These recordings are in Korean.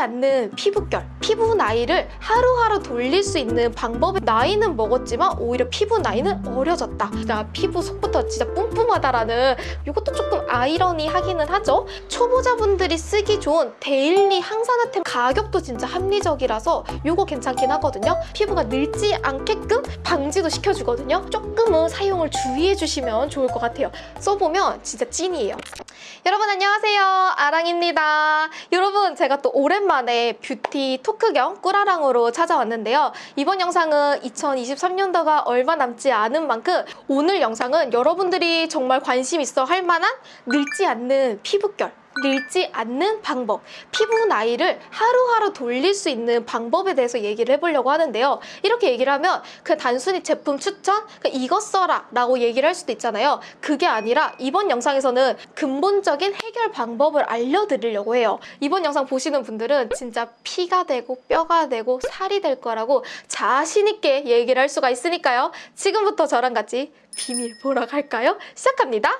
않는 피부결, 피부 나이를 하루하루 돌릴 수 있는 방법이 나이는 먹었지만 오히려 피부 나이는 어려졌다. 나 피부 속부터 진짜 뿜뿜하다라는 이것도 조금 아이러니하기는 하죠. 초보자분들이 쓰기 좋은 데일리 항산화템 가격도 진짜 합리적이라서 이거 괜찮긴 하거든요. 피부가 늙지 않게끔 방지도 시켜주거든요. 조금은 사용을 주의해 주시면 좋을 것 같아요. 써보면 진짜 찐이에요. 여러분 안녕하세요. 아랑입니다. 여러분 제가 또 오랜만에 뷰티 토크 겸 꿀아랑으로 찾아왔는데요. 이번 영상은 2023년도가 얼마 남지 않은 만큼 오늘 영상은 여러분들이 정말 관심 있어 할 만한 늙지 않는 피부결 늙지 않는 방법, 피부 나이를 하루하루 돌릴 수 있는 방법에 대해서 얘기를 해보려고 하는데요. 이렇게 얘기를 하면 그 단순히 제품 추천, 그러니까 이거 써라 라고 얘기를 할 수도 있잖아요. 그게 아니라 이번 영상에서는 근본적인 해결 방법을 알려드리려고 해요. 이번 영상 보시는 분들은 진짜 피가 되고 뼈가 되고 살이 될 거라고 자신 있게 얘기를 할 수가 있으니까요. 지금부터 저랑 같이 비밀 보러 갈까요? 시작합니다.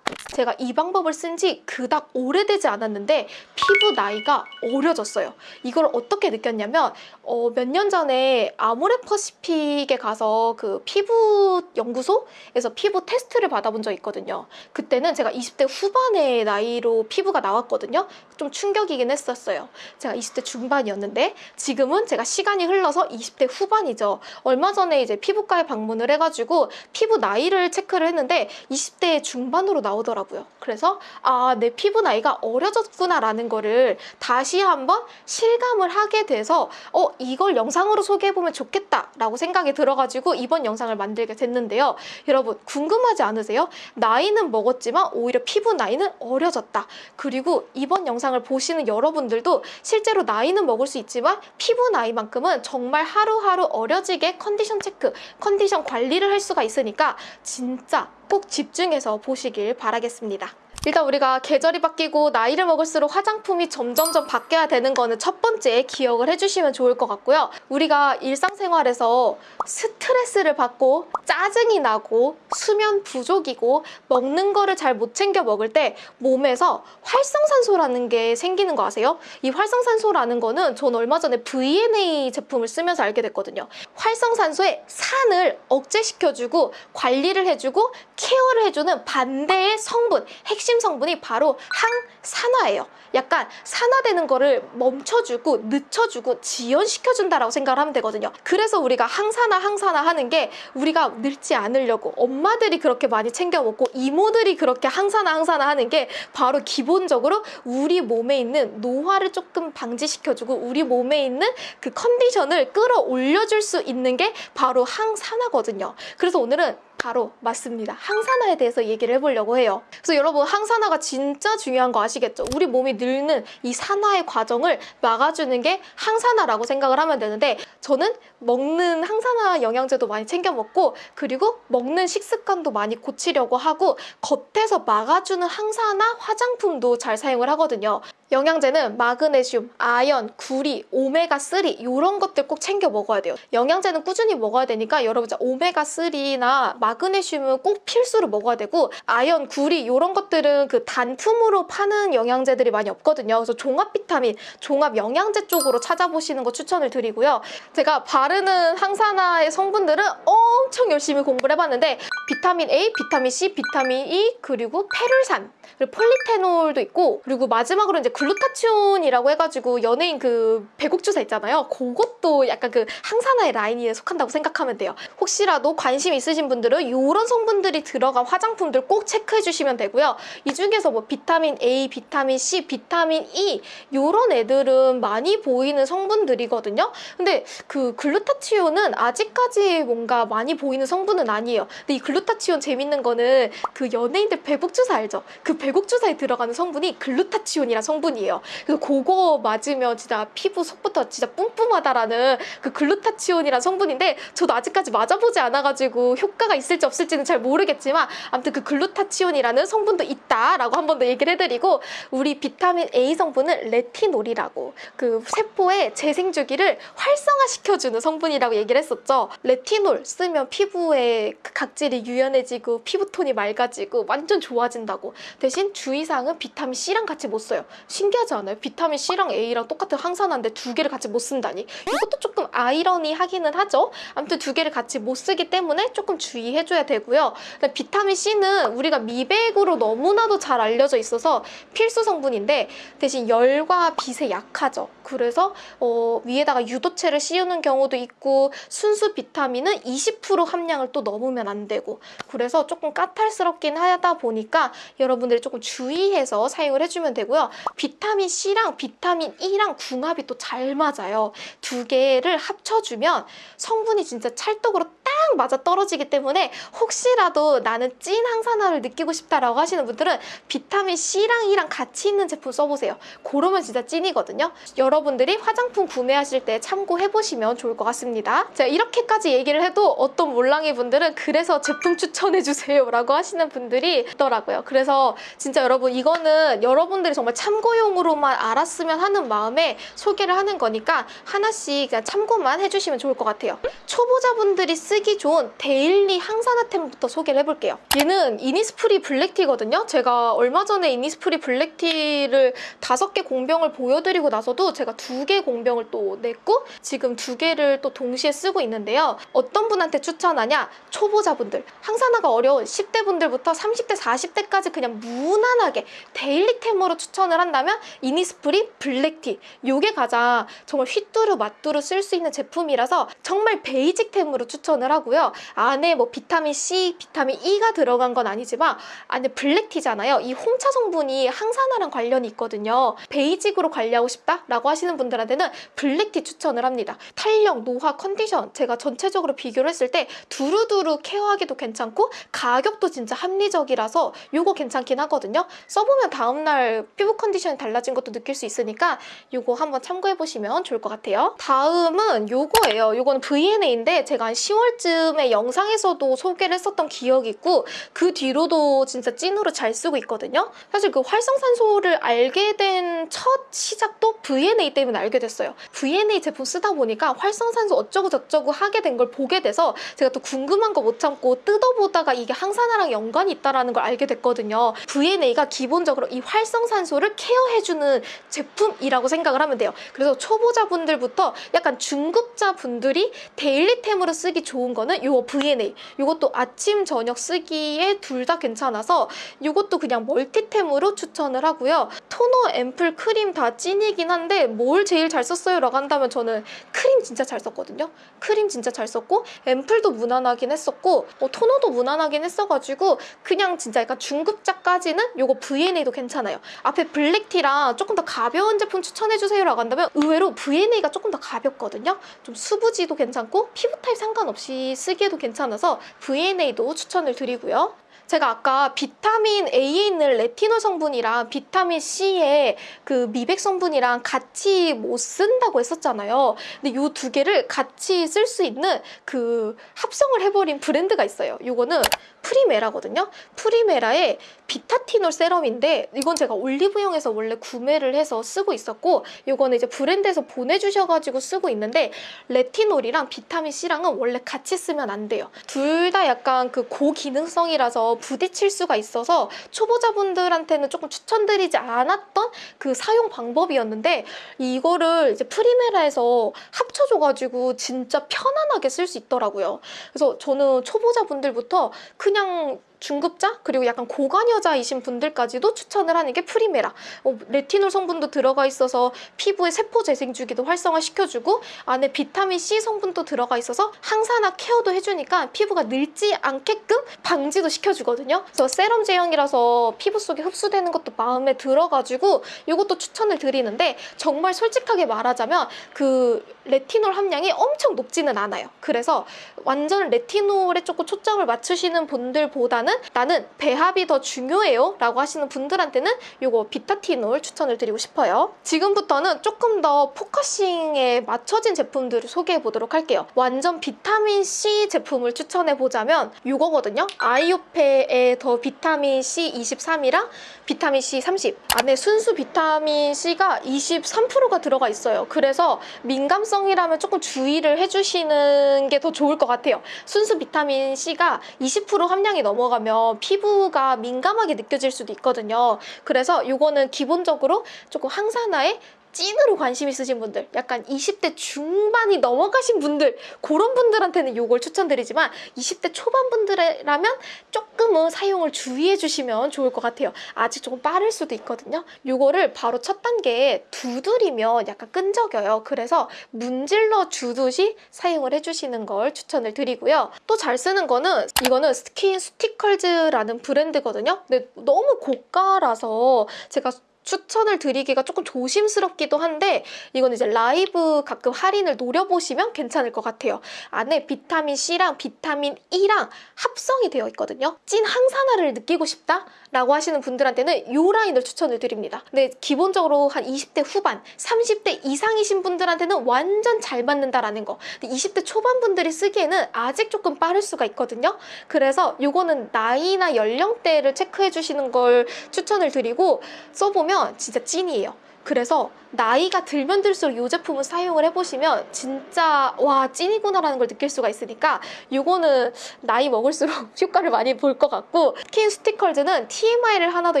제가 이 방법을 쓴 지 그닥 오래되지 않았는데 피부 나이가 어려졌어요. 이걸 어떻게 느꼈냐면 어, 몇 년 전에 아모레퍼시픽에 가서 그 피부 연구소에서 피부 테스트를 받아본 적 있거든요. 그때는 제가 20대 후반의 나이로 피부가 나왔거든요. 좀 충격이긴 했었어요. 제가 20대 중반이었는데 지금은 제가 시간이 흘러서 20대 후반이죠. 얼마 전에 이제 피부과에 방문을 해가지고 피부 나이를 체크를 했는데 20대 중반으로 나오더라고요. 그래서 아, 내 피부 나이가 어려졌구나 라는 거를 다시 한번 실감을 하게 돼서 어, 이걸 영상으로 소개해보면 좋겠다 라고 생각이 들어가지고 이번 영상을 만들게 됐는데요. 여러분 궁금하지 않으세요? 나이는 먹었지만 오히려 피부 나이는 어려졌다. 그리고 이번 영상을 보시는 여러분들도 실제로 나이는 먹을 수 있지만 피부 나이만큼은 정말 하루하루 어려지게 컨디션 체크, 컨디션 관리를 할 수가 있으니까 진짜 꼭 집중해서 보시길 바라겠습니다. 일단 우리가 계절이 바뀌고 나이를 먹을수록 화장품이 점점점 바뀌어야 되는 거는 첫 번째 기억을 해주시면 좋을 것 같고요. 우리가 일상생활에서 스트레스를 받고 짜증이 나고 수면 부족이고 먹는 거를 잘 못 챙겨 먹을 때 몸에서 활성산소라는 게 생기는 거 아세요? 이 활성산소라는 거는 전 얼마 전에 VNA 제품을 쓰면서 알게 됐거든요. 활성산소의 산을 억제시켜주고 관리를 해주고 케어를 해주는 반대의 성분, 핵심 성분이 바로 항산화예요. 약간 산화되는 거를 멈춰주고 늦춰주고 지연시켜준다라고 생각을 하면 되거든요. 그래서 우리가 항산화 항산화 하는 게 우리가 늙지 않으려고 엄마들이 그렇게 많이 챙겨 먹고 이모들이 그렇게 항산화 항산화 하는 게 바로 기본적으로 우리 몸에 있는 노화를 조금 방지시켜주고 우리 몸에 있는 그 컨디션을 끌어올려줄 수 있는 게 바로 항산화거든요. 그래서 오늘은 바로 맞습니다. 항산화에 대해서 얘기를 해보려고 해요. 그래서 여러분 항산화가 진짜 중요한 거 아시겠죠? 우리 몸이 늙는 이 산화의 과정을 막아주는 게 항산화라고 생각을 하면 되는데 저는 먹는 항산화 영양제도 많이 챙겨 먹고 그리고 먹는 식습관도 많이 고치려고 하고 겉에서 막아주는 항산화 화장품도 잘 사용을 하거든요. 영양제는 마그네슘, 아연, 구리, 오메가3 이런 것들 꼭 챙겨 먹어야 돼요. 영양제는 꾸준히 먹어야 되니까 여러분 오메가3나 마그네슘은 꼭 필수로 먹어야 되고 아연, 구리 이런 것들은 그 단품으로 파는 영양제들이 많이 없거든요. 그래서 종합 비타민, 종합 영양제 쪽으로 찾아보시는 거 추천을 드리고요. 제가 바르는 항산화의 성분들은 엄청 열심히 공부를 해봤는데 비타민 A, 비타민 C, 비타민 E 그리고 페룰산 그리고 폴리테놀도 있고 그리고 마지막으로 이제 글루타치온이라고 해가지고 연예인 그 배곡주사 있잖아요. 그것도 약간 그 항산화의 라인에 속한다고 생각하면 돼요. 혹시라도 관심 있으신 분들은 이런 성분들이 들어간 화장품들 꼭 체크해 주시면 되고요. 이 중에서 뭐 비타민 A, 비타민 C, 비타민 E 이런 애들은 많이 보이는 성분들이거든요. 근데 그 글루타치온은 아직까지 뭔가 많이 보이는 성분은 아니에요. 근데 이 글루타치온 재밌는 거는 그 연예인들 배곡주사 알죠? 그 배곡주사에 들어가는 성분이 글루타치온이란 성분 이에요. 그래서 그거 맞으면 진짜 피부 속부터 진짜 뿜뿜하다라는 그 글루타치온이란 성분인데 저도 아직까지 맞아보지 않아가지고 효과가 있을지 없을지는 잘 모르겠지만 아무튼 그 글루타치온이라는 성분도 있다라고 한 번 더 얘기를 해드리고 우리 비타민 A 성분은 레티놀이라고 그 세포의 재생주기를 활성화시켜주는 성분이라고 얘기를 했었죠. 레티놀 쓰면 피부에 그 각질이 유연해지고 피부톤이 맑아지고 완전 좋아진다고 대신 주의사항은 비타민 C랑 같이 못 써요. 신기하지 않아요? 비타민 C랑 A랑 똑같은 항산화인데 두 개를 같이 못 쓴다니. 이것도 조금 아이러니하기는 하죠. 아무튼 두 개를 같이 못 쓰기 때문에 조금 주의해줘야 되고요. 비타민 C는 우리가 미백으로 너무나도 잘 알려져 있어서 필수 성분인데 대신 열과 빛에 약하죠. 그래서 어, 위에다가 유도체를 씌우는 경우도 있고 순수 비타민은 20% 함량을 또 넘으면 안 되고 그래서 조금 까탈스럽긴 하다 보니까 여러분들이 조금 주의해서 사용을 해주면 되고요. 비타민 C랑 비타민 E랑 궁합이 또 잘 맞아요. 두 개를 합쳐주면 성분이 진짜 찰떡으로 딱 맞아 떨어지기 때문에 혹시라도 나는 찐 항산화를 느끼고 싶다라고 하시는 분들은 비타민 C랑 E랑 같이 있는 제품 써보세요. 그러면 진짜 찐이거든요. 여러분들이 화장품 구매하실 때 참고해보시면 좋을 것 같습니다. 자, 이렇게까지 얘기를 해도 어떤 몰랑이 분들은 그래서 제품 추천해주세요 라고 하시는 분들이 있더라고요. 그래서 진짜 여러분 이거는 여러분들이 정말 참고용으로만 알았으면 하는 마음에 소개를 하는 거니까 하나씩 그냥 참고만 해주시면 좋을 것 같아요. 초보자분들이 쓰기 좋은 daily 항산화템부터 소개를 해볼게요. 얘는 이니스프리 블랙티거든요. 제가 얼마 전에 이니스프리 블랙티를 다섯 개 공병을 보여드리고 나서도 제가 두 개 공병을 또 냈고 지금 두 개를 또 동시에 쓰고 있는데요. 어떤 분한테 추천하냐? 초보자분들. 항산화가 어려운 10대 분들부터 30대, 40대까지 그냥 무난하게 daily템으로 추천을 한다면 이니스프리 블랙티. 요게 가장 정말 휘뚜루 마뚜루 쓸 수 있는 제품이라서 정말 basic템으로 추천을 하고 요. 안에 뭐 비타민 C, 비타민 E가 들어간 건 아니지만 안에 black tea잖아요. 이 홍차 성분이 항산화랑 관련이 있거든요. basic으로 관리하고 싶다라고 하시는 분들한테는 black tea 추천을 합니다. 탄력, 노화, 컨디션 제가 전체적으로 비교를 했을 때 두루두루 케어하기도 괜찮고 가격도 진짜 합리적이라서 요거 괜찮긴 하거든요. 써보면 다음날 피부 컨디션이 달라진 것도 느낄 수 있으니까 요거 한번 참고해보시면 좋을 것 같아요. 다음은 요거예요. 요거는 VNA인데 제가 한 10월쯤 에 영상에서도 소개를 했었던 기억이 있고 그 뒤로도 진짜 찐으로 잘 쓰고 있거든요. 사실 그 활성산소를 알게 된 첫 시작도 VNA 때문에 알게 됐어요. VNA 제품 쓰다 보니까 활성산소 어쩌고 저쩌고 하게 된 걸 보게 돼서 제가 또 궁금한 거 못 참고 뜯어보다가 이게 항산화랑 연관이 있다는 걸 알게 됐거든요. VNA가 기본적으로 이 활성산소를 케어해주는 제품이라고 생각을 하면 돼요. 그래서 초보자분들부터 약간 중급자분들이 daily템으로 쓰기 좋은 거는 요 VNA. 요것도 아침, 저녁 쓰기에 둘 다 괜찮아서 요것도 그냥 multi템으로 추천을 하고요. 토너, 앰플, 크림 다 찐이긴 한데 뭘 제일 잘 썼어요? 라고 한다면 저는 크림 진짜 잘 썼거든요. 크림 진짜 잘 썼고 앰플도 무난하긴 했었고 뭐 토너도 무난하긴 했어가지고 그냥 진짜 약간 중급자까지는 요거 VNA도 괜찮아요. 앞에 black tea랑 조금 더 가벼운 제품 추천해주세요 라고 한다면 의외로 VNA가 조금 더 가볍거든요. 좀 수부지도 괜찮고 피부 타입 상관없이 쓰기에도 괜찮아서 VNA도 추천을 드리고요. 제가 아까 비타민 A에 있는 레티놀 성분이랑 비타민 C의 그 미백 성분이랑 같이 못 쓴다고 했었잖아요. 근데 이 두 개를 같이 쓸 수 있는 그 합성을 해버린 브랜드가 있어요. 이거는 프리메라거든요. 프리메라의 비타티놀 세럼인데 이건 제가 올리브영에서 원래 구매를 해서 쓰고 있었고 이거는 이제 브랜드에서 보내주셔가지고 쓰고 있는데 레티놀이랑 비타민 C랑은 원래 같이 쓰면 안 돼요. 둘 다 약간 그 고기능성이라서 부딪힐 수가 있어서 초보자분들한테는 조금 추천드리지 않았던 그 사용 방법이었는데 이거를 이제 프리메라에서 합쳐줘가지고 진짜 편안하게 쓸 수 있더라고요. 그래서 저는 초보자분들부터 그냥 중급자 그리고 약간 고관 여자이신 분들까지도 추천을 하는 게 프리메라. 어, 레티놀 성분도 들어가 있어서 피부의 세포 재생 주기도 활성화시켜주고 안에 비타민 C 성분도 들어가 있어서 항산화 케어도 해주니까 피부가 늙지 않게끔 방지도 시켜주거든요. 그래서 세럼 제형이라서 피부 속에 흡수되는 것도 마음에 들어가지고 이것도 추천을 드리는데 정말 솔직하게 말하자면 그 레티놀 함량이 엄청 높지는 않아요 그래서 완전 레티놀에 조금 초점을 맞추시는 분들보다는 나는 배합이 더 중요해요 라고 하시는 분들한테는 이거 비타티놀 추천을 드리고 싶어요. 지금부터는 조금 더 focusing에 맞춰진 제품들을 소개해 보도록 할게요. 완전 비타민C 제품을 추천해 보자면 이거거든요. 아이오페의 더 비타민C 23이랑 비타민C 30 안에 순수 비타민C가 23%가 들어가 있어요. 그래서 민감성 극건성이라면 조금 주의를 해주시는 게 더 좋을 것 같아요. 순수 비타민 C가 20% 함량이 넘어가면 피부가 민감하게 느껴질 수도 있거든요. 그래서 이거는 기본적으로 조금 항산화에 찐으로 관심 있으신 분들, 약간 20대 중반이 넘어가신 분들, 그런 분들한테는 이걸 추천드리지만 20대 초반 분들이라면 조금은 사용을 주의해 주시면 좋을 것 같아요. 아직 조금 빠를 수도 있거든요. 이거를 바로 첫 단계에 두드리면 약간 끈적여요. 그래서 문질러 주듯이 사용을 해주시는 걸 추천을 드리고요. 또 잘 쓰는 거는 이거는 SkinCeuticals라는 브랜드거든요. 근데 너무 고가라서 제가 추천을 드리기가 조금 조심스럽기도 한데 이건 이제 라이브 가끔 할인을 노려보시면 괜찮을 것 같아요. 안에 비타민 C랑 비타민 E랑 합성이 되어 있거든요. 찐 항산화를 느끼고 싶다 라고 하시는 분들한테는 이 라인을 추천을 드립니다. 근데 기본적으로 한 20대 후반, 30대 이상이신 분들한테는 완전 잘 맞는다라는 거. 근데 20대 초반 분들이 쓰기에는 아직 조금 빠를 수가 있거든요. 그래서 이거는 나이나 연령대를 체크해 주시는 걸 추천을 드리고 써보면 진짜 찐이에요. 그래서 나이가 들면 들수록 이 제품을 사용을 해보시면 진짜 와 찐이구나라는 걸 느낄 수가 있으니까 이거는 나이 먹을수록 효과를 많이 볼 것 같고 SkinCeuticals는 TMI를 하나 더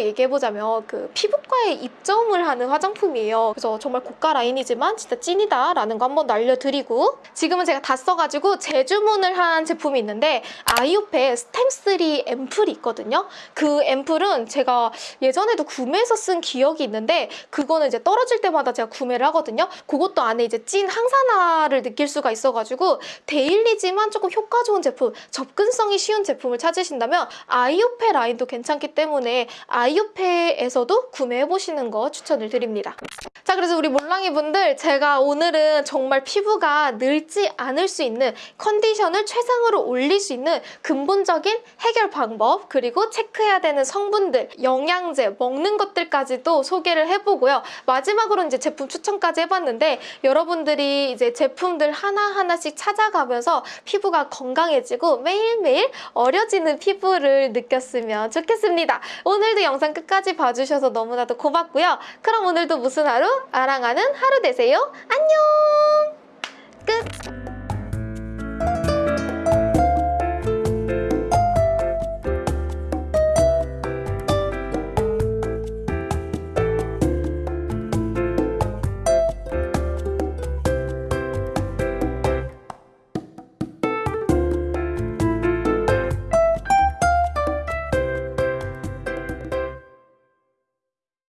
얘기해보자면 그 피부과에 입점을 하는 화장품이에요. 그래서 정말 고가 라인이지만 진짜 찐이다 라는 거 한번 날려드리고 지금은 제가 다 써가지고 재주문을 한 제품이 있는데 아이오페 stem3 앰플이 있거든요. 그 앰플은 제가 예전에도 구매해서 쓴 기억이 있는데 그거는 이제 떨어질 때마다 제가 구매를 하거든요. 그것도 안에 이제 찐 항산화를 느낄 수가 있어가지고 데일리지만 조금 효과 좋은 제품, 접근성이 쉬운 제품을 찾으신다면 아이오페 라인도 괜찮기 때문에 아이오페에서도 구매해보시는 거 추천을 드립니다. 자 그래서 우리 몰랑이 분들 제가 오늘은 정말 피부가 늙지 않을 수 있는 컨디션을 최상으로 올릴 수 있는 근본적인 해결 방법 그리고 체크해야 되는 성분들 영양제 먹는 것들까지도 소개를 해보고요 마지막으로 이제 제품 추천까지 해봤는데 여러분들이 이제 제품들 하나하나씩 찾아가면서 피부가 건강해지고 매일매일 어려지는 피부를 느꼈으면 좋겠습니다 오늘도 영상 끝까지 봐주셔서 너무나도 고맙고요 그럼 오늘도 무슨 하루? 아랑하는 하루 되세요. 안녕! 끝!